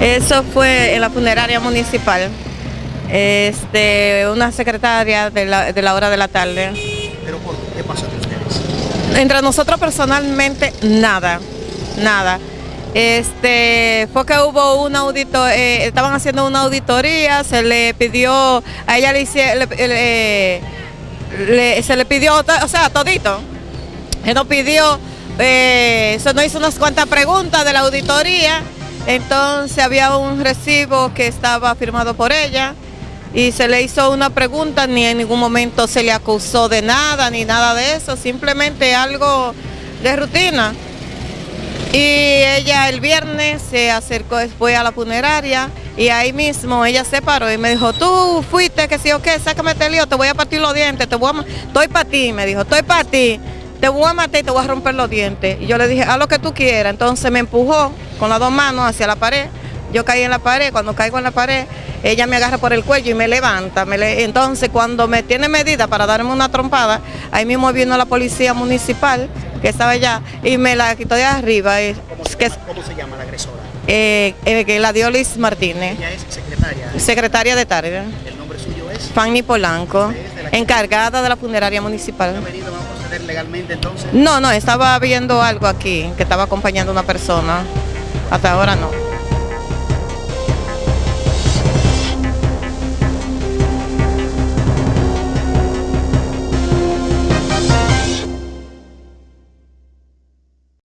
Eso fue en la funeraria municipal. Este, una secretaria de la, de la hora de la tarde. ¿Pero por qué pasó entre ustedes? Entre nosotros personalmente, nada, nada. Este, fue que hubo un audito, eh, estaban haciendo una auditoría, se le pidió, a ella le, hice- le- le- le- se le pidió, o sea, todito. Se nos pidió, eh, se nos hizo unas cuantas preguntas de la auditoría, entonces había un recibo que estaba firmado por ella y se le hizo una pregunta, ni en ningún momento se le acusó de nada, ni nada de eso, simplemente algo de rutina. Y ella el viernes se acercó después a la funeraria y ahí mismo ella se paró y me dijo, tú fuiste, que sí o qué, sácame este lío, te voy a partir los dientes, te voy a estoy para ti, me dijo, estoy para ti, te voy a matar y te voy a romper los dientes. Y yo le dije, haz lo que tú quieras. Entonces me empujó con las dos manos hacia la pared. Yo caí en la pared, cuando caigo en la pared, ella me agarra por el cuello y me levanta. me le- Entonces cuando me tiene medida para darme una trompada, ahí mismo vino la policía municipal que estaba allá y me la quitó de arriba. eh, ¿Cómo se, llama, cómo se llama la agresora? eh, eh, que la dio Liz Martínez, Ella es secretaria. secretaria de tarde, El nombre suyo es. Fanny Polanco, encargada de la funeraria ¿Ha municipal. venido a proceder legalmente entonces? No, no, estaba viendo algo aquí, que estaba acompañando a una persona. Hasta ahora no.